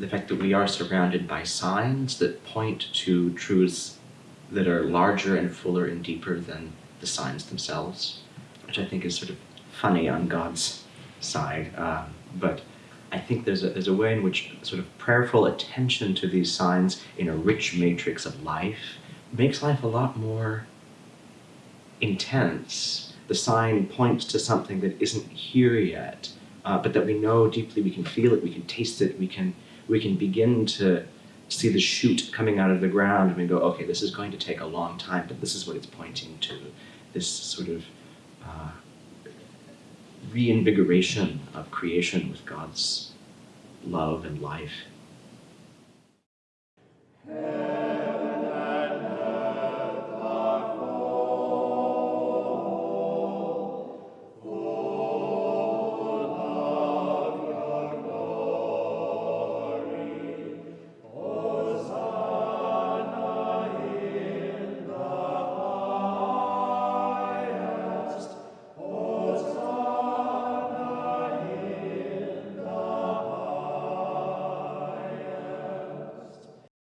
the fact that we are surrounded by signs that point to truths that are larger and fuller and deeper than the signs themselves, which I think is sort of funny on God's side. Um, but I think there's a, there's a way in which sort of prayerful attention to these signs in a rich matrix of life makes life a lot more intense. The sign points to something that isn't here yet, uh, but that we know deeply, we can feel it, we can taste it, we can, we can begin to see the shoot coming out of the ground and we go, okay, this is going to take a long time, but this is what it's pointing to. This sort of uh, reinvigoration of creation with God's love and life.